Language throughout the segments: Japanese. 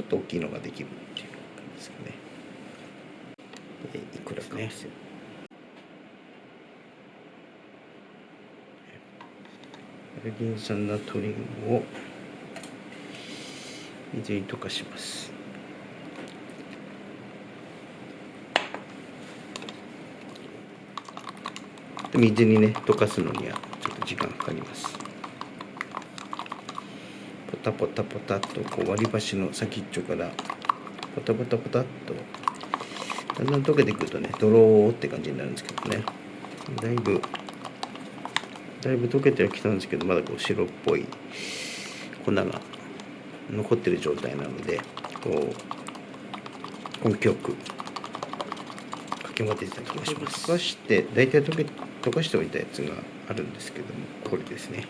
ちょっと大きいのができるっていう感じですかね。でいくらかね。トリウムを水に溶かします。水にね溶かすのにはちょっと時間かかります。ポタポタポタっとこう割り箸の先っちょからポタポタポタっとだんだん溶けてくるとねドローって感じになるんですけどね。だいぶだいぶ溶けてはきたんですけどまだこう白っぽい粉が残ってる状態なのでこう根気よくかき混ぜてた気がします。溶かして大体溶け溶かしておいたやつがあるんですけどもこれですね。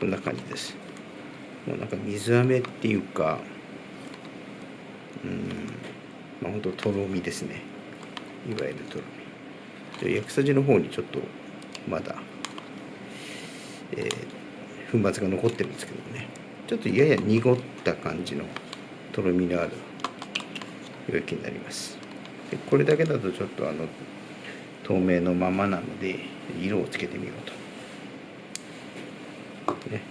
こんな感じです。もうなんか水飴っていうかうんまあほんととろみですね。いわゆるとろみ。で薬さじの方にちょっとまだえー、粉末が残ってるんですけどね。ちょっとやや濁った感じのとろみのある溶液になります。これだけだとちょっとあの透明のままなので色をつけてみようと、ね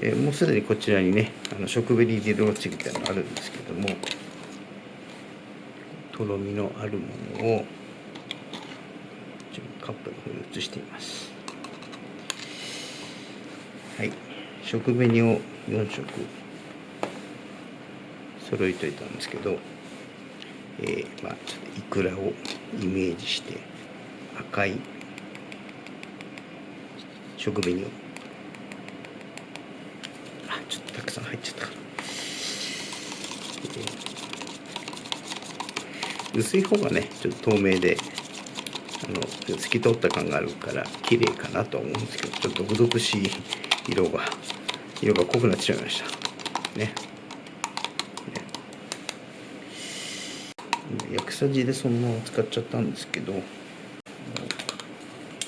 えー、もうすでにこちらにねあの食紅ジロッチみたいなのがあるんですけどもとろみのあるものをカップの方に移しています。はい。食紅を4色揃えといたんですけどえー、まあちょっとイクラをイメージして赤い食紅をちょっとたくさん入っちゃった。から、薄い方がねちょっと透明であの透き通った感があるから綺麗かなとは思うんですけどちょっと毒々しい色が色が濃くなってしまいました。ね。薬さじでそのまま使っちゃったんですけどこ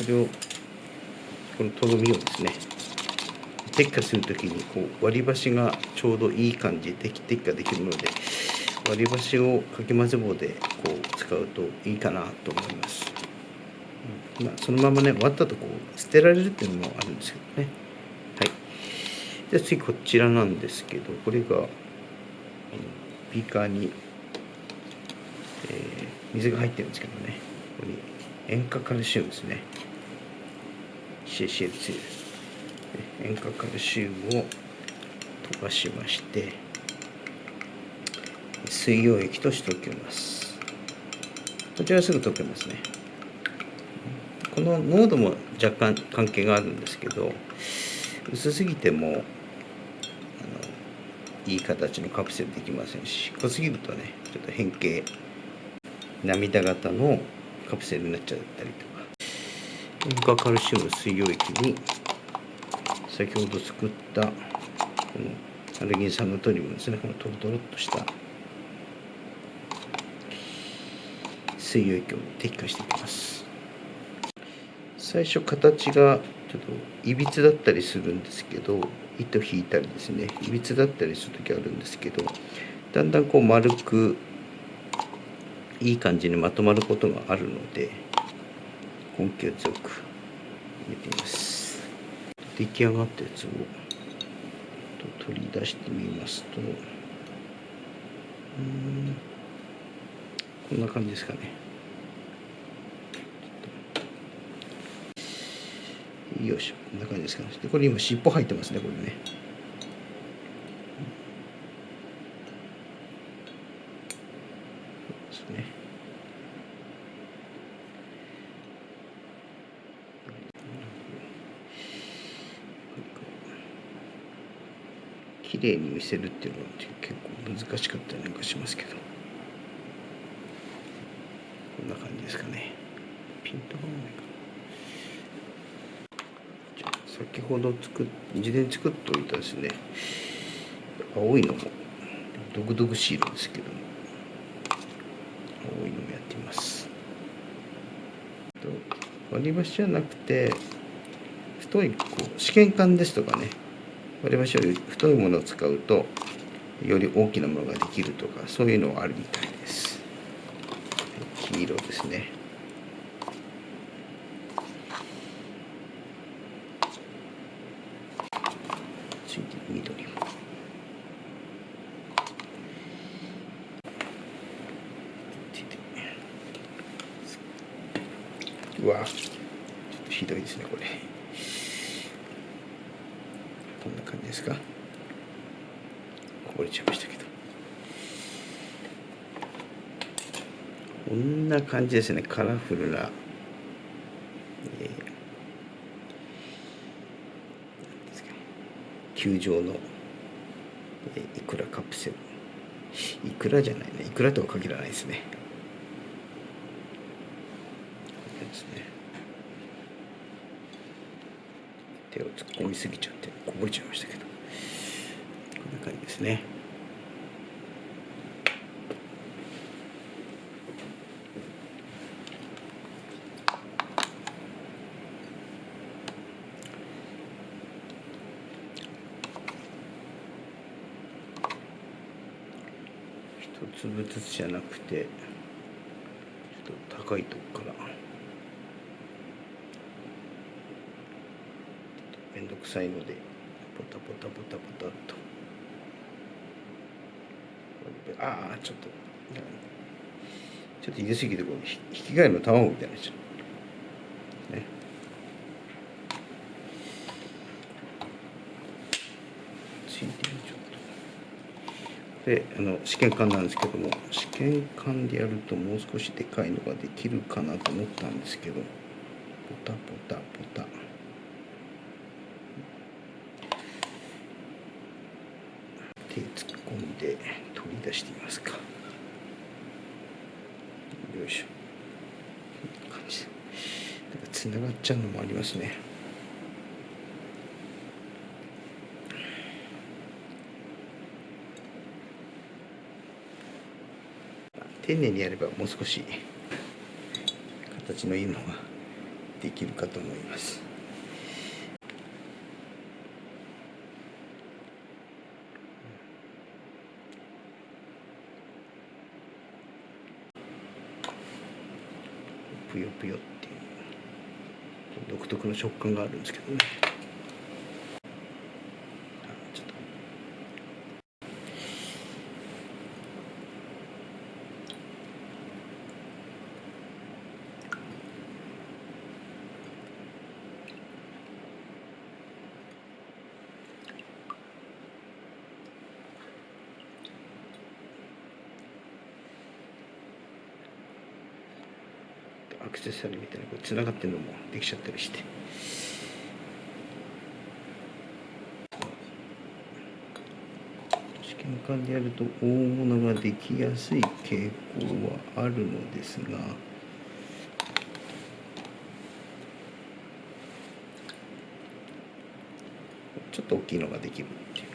れをこのとろみをですね撤去する時にこう割り箸がちょうどいい感じで撤去できるので割り箸をかき混ぜ棒でこう使うといいかなと思います、うん、まあ、そのままね割ったとこう捨てられるっていうのもあるんですけどね。はい。で次こちらなんですけどこれがビーカーにえー、水が入ってるんですけどね。ここに塩化カルシウムですね。CCL2 塩化カルシウムを溶かしまして水溶液としておきます。こちらすぐ溶けますね。この濃度も若干関係があるんですけど薄すぎてもいい形のカプセルできませんし濃すぎるとねちょっと変形涙型のカプセルになっちゃったりとか。塩化カルシウム水溶液に先ほど作ったこのアルギン酸ナトリウムですね。このトロトロっとした水溶液を滴下していきます。最初形がちょっといびつだったりするんですけど糸引いたりですね。いびつだったりする時あるんですけどだんだんこう丸くいい感じにまとまることがあるので根気を強く入れてみます。出来上がったやつを取り出してみますと。うん。こんな感じですかね。よいしょ。こんな感じですかね。でこれ今尻尾入ってますねこれね。綺麗に見せるっていうのは結構難しかったりなんかしますけど。こんな感じですかね。ピントがないか。な先ほど作っ事前作っておいたですね。青いのも毒々しい色ですけども。青いのもやってみます。割り箸じゃなくて太いこう試験管ですとかね。割り箸より太いものを使うとより大きなものができるとかそういうのはあるみたいです。黄色ですね。ついて緑。もうわちょっとひどいですねこれこんな感じですか？こぼれちゃいましたけど。こんな感じですねカラフルな、えー、球状の、えー、いくらカプセル。いくらじゃないね。いくらとは限らないですね。ですね。手を突っ込みすぎちゃってこぼれちゃいましたけどこんな感じですね一粒ずつじゃなくてちょっと高いとこからめんどくさいのでポタポタポタポタっと。ああちょっとちょっと入れすぎてこう引き換えの卵みたいになっちゃう。ね。ついてるちょっと。であの試験管なんですけども試験管でやるともう少しでかいのができるかなと思ったんですけどポタポタポタ手突っ込んで取り出してみますか。よいしょ。こんな感じでなんかつながっちゃうのもありますね。丁寧にやればもう少し形のいいのができるかと思います。ぷよぷよっていう独特の食感があるんですけどね。アクセサリーみたいなこう繋がってるのもできちゃったりして。試験管でやると大物ができやすい傾向はあるのですが。ちょっと大きいのができるっていう。